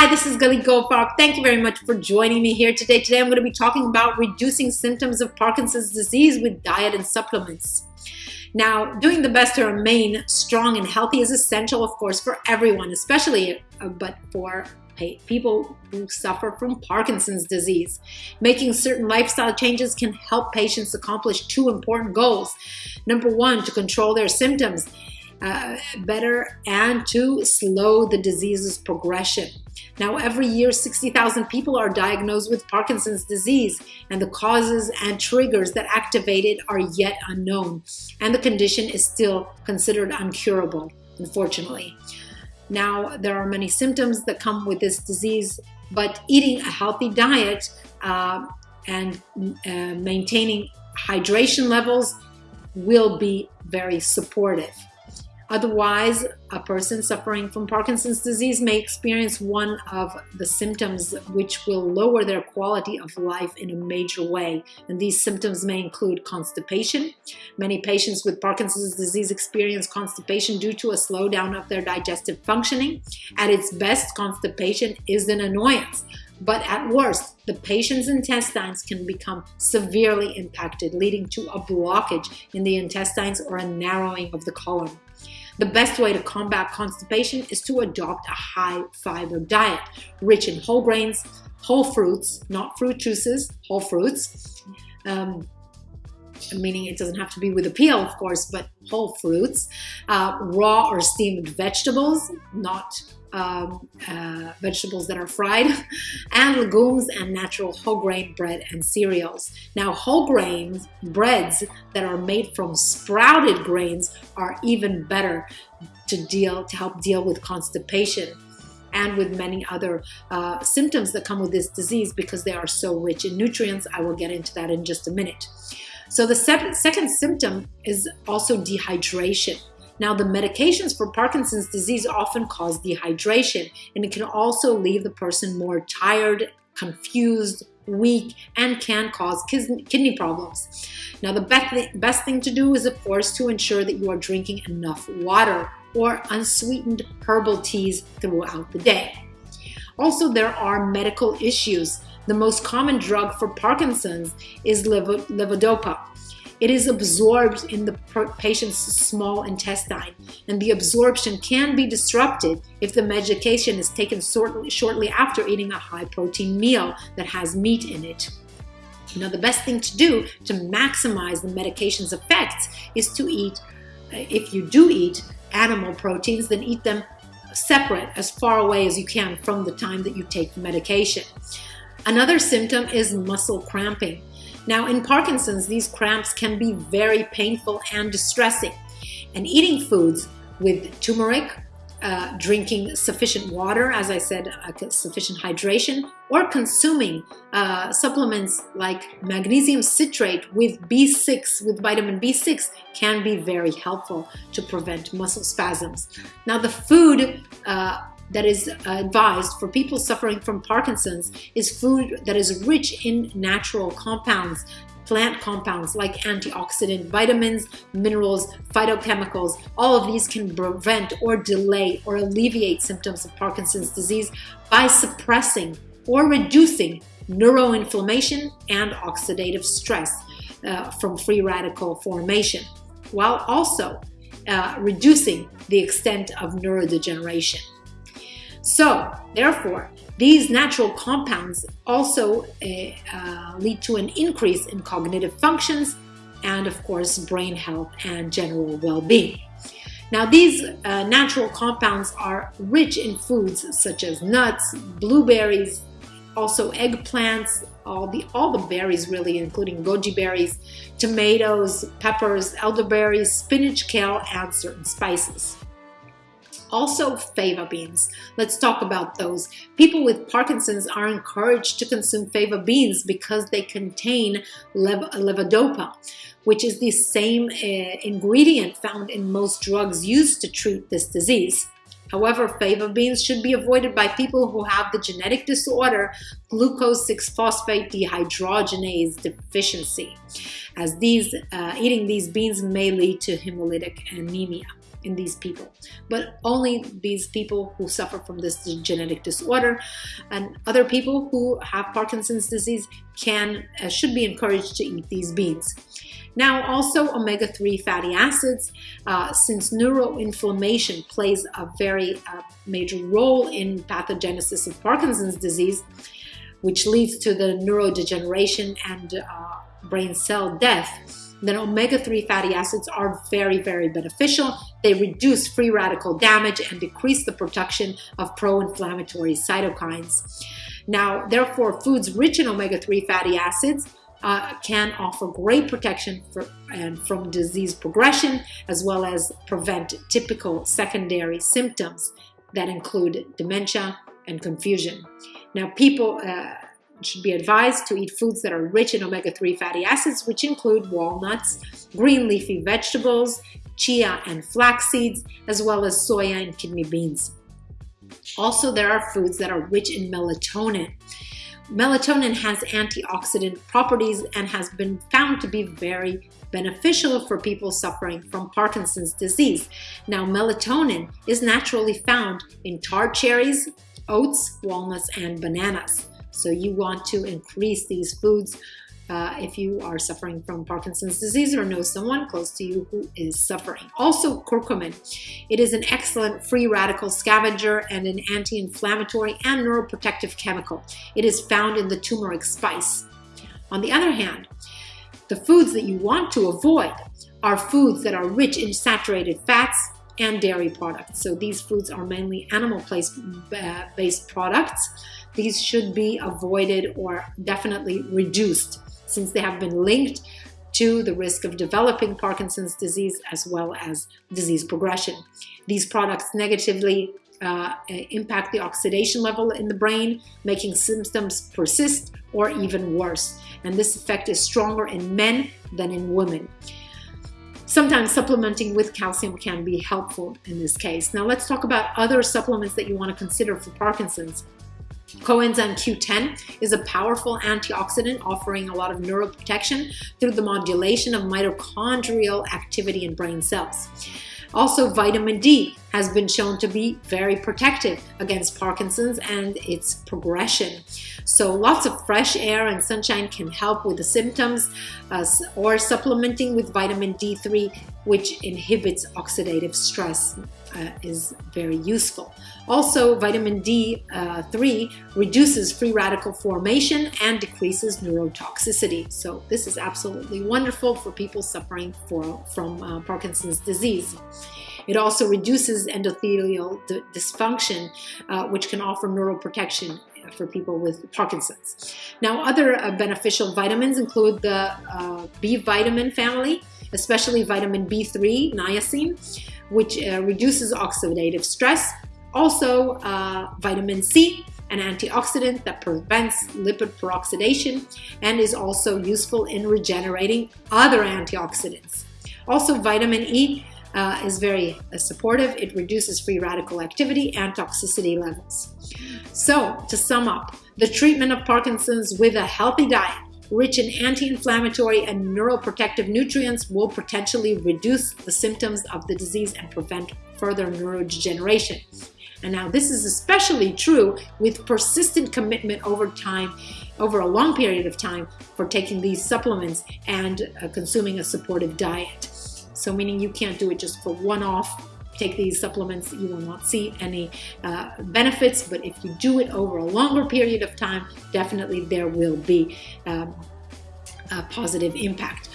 Hi, this is Galit Goldfarb. Thank you very much for joining me here today. Today I'm going to be talking about reducing symptoms of Parkinson's disease with diet and supplements. Now, doing the best to remain strong and healthy is essential, of course, for everyone, especially uh, but for people who suffer from Parkinson's disease. Making certain lifestyle changes can help patients accomplish two important goals. Number one, to control their symptoms uh, better and to slow the disease's progression. Now, every year, 60,000 people are diagnosed with Parkinson's disease, and the causes and triggers that activate it are yet unknown, and the condition is still considered uncurable, unfortunately. Now, there are many symptoms that come with this disease, but eating a healthy diet uh, and uh, maintaining hydration levels will be very supportive. Otherwise, a person suffering from Parkinson's disease may experience one of the symptoms which will lower their quality of life in a major way. And these symptoms may include constipation. Many patients with Parkinson's disease experience constipation due to a slowdown of their digestive functioning. At its best, constipation is an annoyance. But at worst, the patient's intestines can become severely impacted, leading to a blockage in the intestines or a narrowing of the colon. The best way to combat constipation is to adopt a high fiber diet, rich in whole grains, whole fruits, not fruit juices, whole fruits, um, meaning it doesn't have to be with a peel, of course, but whole fruits, uh, raw or steamed vegetables, not um, uh, vegetables that are fried, and legumes and natural whole grain bread and cereals. Now, whole grains breads that are made from sprouted grains are even better to deal to help deal with constipation and with many other uh, symptoms that come with this disease because they are so rich in nutrients. I will get into that in just a minute. So the second symptom is also dehydration. Now, the medications for Parkinson's disease often cause dehydration, and it can also leave the person more tired, confused, weak, and can cause kidney problems. Now, the best thing to do is, of course, to ensure that you are drinking enough water or unsweetened herbal teas throughout the day. Also, there are medical issues. The most common drug for Parkinson's is levodopa. It is absorbed in the patient's small intestine, and the absorption can be disrupted if the medication is taken shortly after eating a high protein meal that has meat in it. Now, the best thing to do to maximize the medication's effects is to eat, uh, if you do eat animal proteins, then eat them separate as far away as you can from the time that you take the medication. Another symptom is muscle cramping. Now, in Parkinson's, these cramps can be very painful and distressing. And eating foods with turmeric, uh, drinking sufficient water, as I said, uh, sufficient hydration, or consuming uh, supplements like magnesium citrate with B6, with vitamin B6, can be very helpful to prevent muscle spasms. Now, the food uh, that is advised for people suffering from Parkinson's is food that is rich in natural compounds, plant compounds like antioxidant vitamins, minerals, phytochemicals. All of these can prevent or delay or alleviate symptoms of Parkinson's disease by suppressing or reducing neuroinflammation and oxidative stress uh, from free radical formation, while also uh, reducing the extent of neurodegeneration. So, therefore, these natural compounds also uh, uh, lead to an increase in cognitive functions and, of course, brain health and general well being. Now, these uh, natural compounds are rich in foods such as nuts, blueberries, also eggplants, all the all the berries really, including goji berries, tomatoes, peppers, elderberries, spinach, kale, and certain spices. Also, fava beans. Let's talk about those. People with Parkinson's are encouraged to consume fava beans because they contain lev levodopa, which is the same uh, ingredient found in most drugs used to treat this disease. However, fava beans should be avoided by people who have the genetic disorder glucose 6-phosphate dehydrogenase deficiency, as these uh, eating these beans may lead to hemolytic anemia. In these people, but only these people who suffer from this genetic disorder and other people who have Parkinson's disease can uh, should be encouraged to eat these beans. Now, also omega-3 fatty acids, uh, since neuroinflammation plays a very uh, major role in pathogenesis of Parkinson's disease, which leads to the neurodegeneration and uh, brain cell death, then omega-3 fatty acids are very, very beneficial. They reduce free radical damage and decrease the production of pro-inflammatory cytokines. Now, therefore, foods rich in omega-3 fatty acids uh, can offer great protection for, and from disease progression, as well as prevent typical secondary symptoms that include dementia and confusion. Now, people uh, should be advised to eat foods that are rich in omega-3 fatty acids, which include walnuts, green leafy vegetables, chia and flax seeds, as well as soya and kidney beans. Also, there are foods that are rich in melatonin. Melatonin has antioxidant properties and has been found to be very beneficial for people suffering from Parkinson's disease. Now, melatonin is naturally found in tart cherries, oats, walnuts, and bananas. So you want to increase these foods uh, if you are suffering from Parkinson's disease or know someone close to you who is suffering. Also, curcumin. It is an excellent free radical scavenger and an anti-inflammatory and neuroprotective chemical. It is found in the turmeric spice. On the other hand, the foods that you want to avoid are foods that are rich in saturated fats and dairy products. So these foods are mainly animal-based uh, products. These should be avoided or definitely reduced since they have been linked to the risk of developing Parkinson's disease as well as disease progression. These products negatively uh, impact the oxidation level in the brain, making symptoms persist or even worse. And this effect is stronger in men than in women. Sometimes supplementing with calcium can be helpful in this case. Now let's talk about other supplements that you want to consider for Parkinson's. Coenzyme Q10 is a powerful antioxidant offering a lot of neuroprotection through the modulation of mitochondrial activity in brain cells. Also, vitamin D has been shown to be very protective against Parkinson's and its progression. So lots of fresh air and sunshine can help with the symptoms uh, or supplementing with vitamin D3, which inhibits oxidative stress uh, is very useful. Also, vitamin D3 uh, reduces free radical formation and decreases neurotoxicity. So this is absolutely wonderful for people suffering for, from uh, Parkinson's disease. It also reduces endothelial dysfunction, uh, which can offer neuroprotection for people with Parkinson's. Now, other uh, beneficial vitamins include the uh, B vitamin family, especially vitamin B3, niacin, which uh, reduces oxidative stress. Also, uh, vitamin C, an antioxidant that prevents lipid peroxidation and is also useful in regenerating other antioxidants. Also, vitamin E uh, is very uh, supportive. It reduces free radical activity and toxicity levels. So, to sum up, the treatment of Parkinson's with a healthy diet rich in anti-inflammatory and neuroprotective nutrients will potentially reduce the symptoms of the disease and prevent further neurodegeneration. And now this is especially true with persistent commitment over time, over a long period of time for taking these supplements and uh, consuming a supportive diet. So meaning you can't do it just for one-off take these supplements, you will not see any uh, benefits. But if you do it over a longer period of time, definitely there will be um, a positive impact.